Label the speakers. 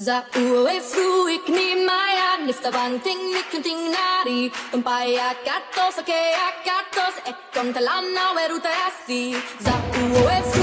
Speaker 1: Za ue fru ni maya nifta bang ting nikun ting nari. Tumpaya katos ake akatos ekon talana weruta terasi Za fruik